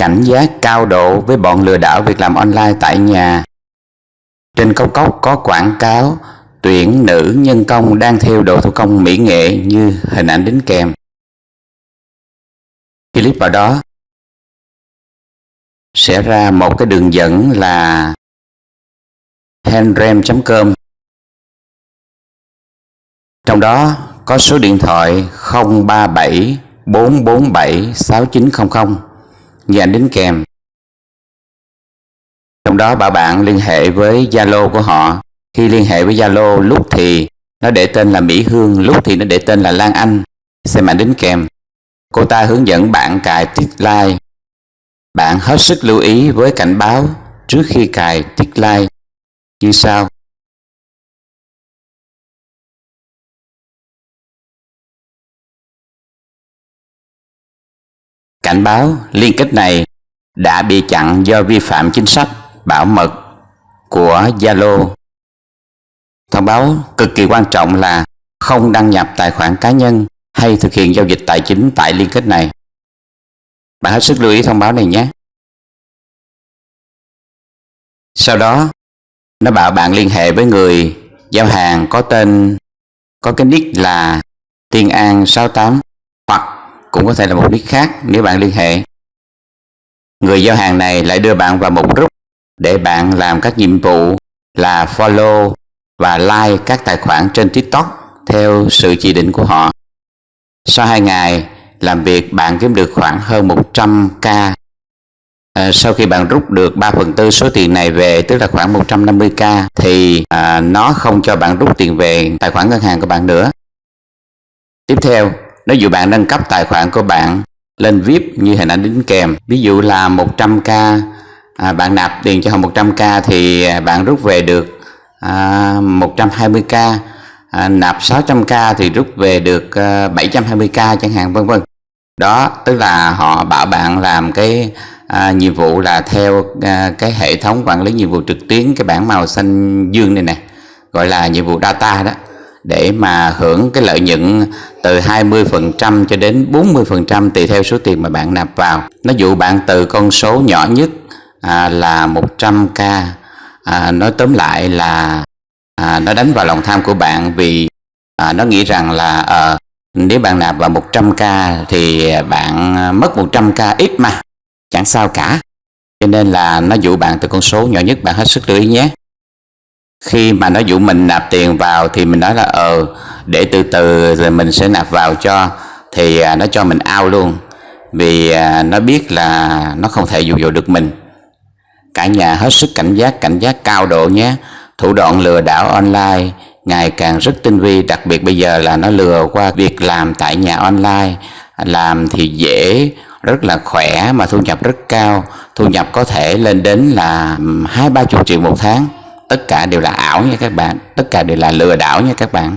cảnh giác cao độ với bọn lừa đảo việc làm online tại nhà. Trên cốc cốc có quảng cáo, tuyển nữ nhân công đang theo đồ thủ công mỹ nghệ như hình ảnh đính kèm. Click vào đó sẽ ra một cái đường dẫn là handrem.com trong đó có số điện thoại 037 447 6900 và đính kèm. Trong đó bảo bạn liên hệ với Zalo của họ. Khi liên hệ với Zalo lúc thì nó để tên là Mỹ Hương, lúc thì nó để tên là Lan Anh. Xem ảnh đính kèm. Cô ta hướng dẫn bạn cài tiết like. Bạn hết sức lưu ý với cảnh báo trước khi cài tiết like như sau. Cảnh báo liên kết này đã bị chặn do vi phạm chính sách bảo mật của Zalo. Thông báo cực kỳ quan trọng là không đăng nhập tài khoản cá nhân hay thực hiện giao dịch tài chính tại liên kết này. Bạn hết sức lưu ý thông báo này nhé. Sau đó, nó bảo bạn liên hệ với người giao hàng có tên, có cái nick là Tiên An 68 hoặc cũng có thể là một nick khác nếu bạn liên hệ. Người giao hàng này lại đưa bạn vào một group để bạn làm các nhiệm vụ là follow và like các tài khoản trên TikTok theo sự chỉ định của họ. Sau 2 ngày làm việc bạn kiếm được khoảng hơn 100k. À, sau khi bạn rút được 3 phần tư số tiền này về tức là khoảng 150k thì à, nó không cho bạn rút tiền về tài khoản ngân hàng của bạn nữa. Tiếp theo, nếu dụ bạn nâng cấp tài khoản của bạn lên VIP như hình ảnh đính kèm, ví dụ là 100k, à, bạn nạp tiền cho họ 100k thì bạn rút về được à, 120k à, nạp 600k thì rút về được à, 720k chẳng hạn vân vân. Đó tức là họ bảo bạn làm cái à, nhiệm vụ là theo à, cái hệ thống quản lý nhiệm vụ trực tuyến cái bảng màu xanh dương này nè gọi là nhiệm vụ data đó để mà hưởng cái lợi nhuận từ 20% cho đến 40% tùy theo số tiền mà bạn nạp vào. Nó dụ bạn từ con số nhỏ nhất à, là 100k à, nói tóm lại là à, nó đánh vào lòng tham của bạn vì à, nó nghĩ rằng là à, nếu bạn nạp vào 100k thì bạn mất 100k ít mà chẳng sao cả. Cho nên là nó dụ bạn từ con số nhỏ nhất bạn hết sức lưu ý nhé khi mà nó dụ mình nạp tiền vào thì mình nói là ờ để từ từ rồi mình sẽ nạp vào cho, thì à, nó cho mình ao luôn. Vì à, nó biết là nó không thể dụ dỗ được mình. Cả nhà hết sức cảnh giác cảnh giác cao độ nhé. Thủ đoạn lừa đảo online ngày càng rất tinh vi, đặc biệt bây giờ là nó lừa qua việc làm tại nhà online. Làm thì dễ, rất là khỏe mà thu nhập rất cao. Thu nhập có thể lên đến là hai ba chục triệu một tháng tất cả đều là ảo nha các bạn. Tất cả đều là lừa đảo nha các bạn.